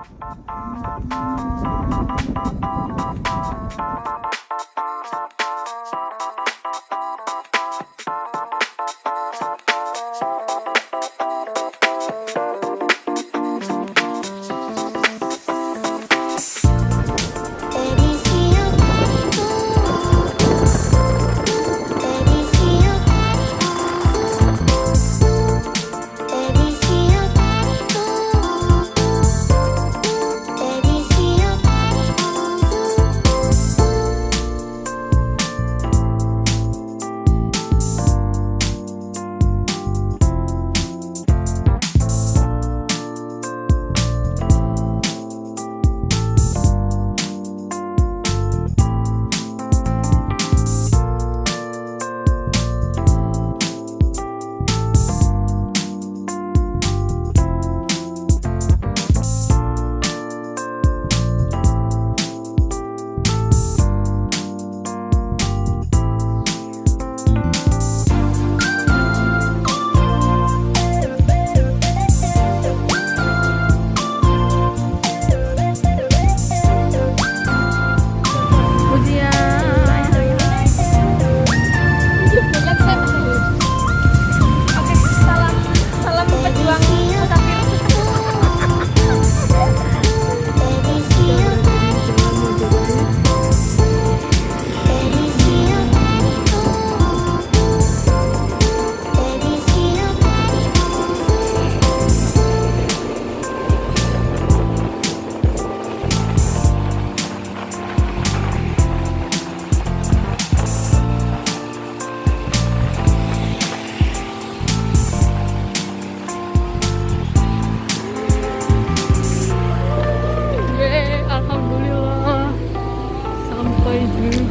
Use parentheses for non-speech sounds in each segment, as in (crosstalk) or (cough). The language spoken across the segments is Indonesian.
Thank you.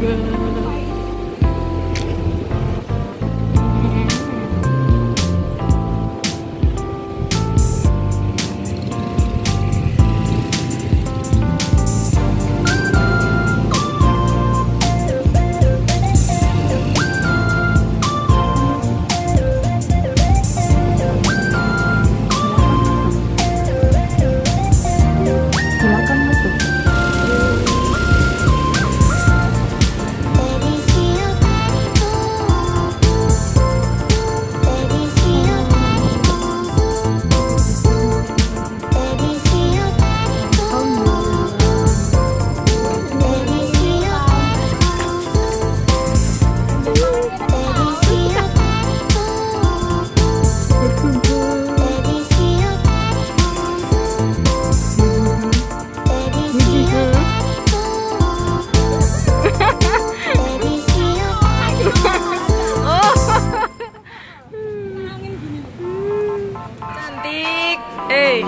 good.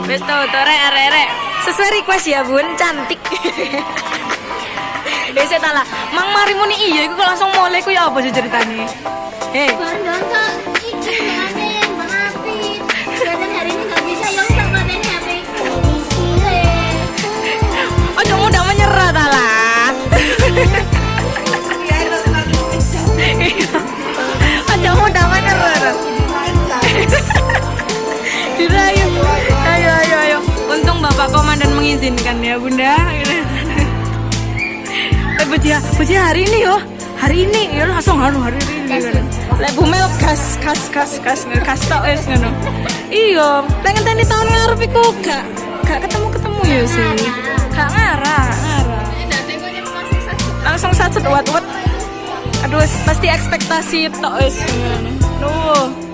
Wes tau to rek arek arek. Sesuai request ya Bun, cantik. (laughs) Saya talah, Mang Mari muni iya kok langsung mulai ku ya apa ceritanya? Hei. Mengizinkan ya Bunda. Eh Bujia hari ini yo. Hari ini ya langsung anu hari ini. Lek bumel gas gas gas gas gas tok wis ngono. Iya, pengen tani tahun ngarep iku gak gak ketemu-ketemu ya sih. Gak ngarah, ngarah. Langsung satu wat wat. Aduh, pasti ekspektasi tok wis ngono.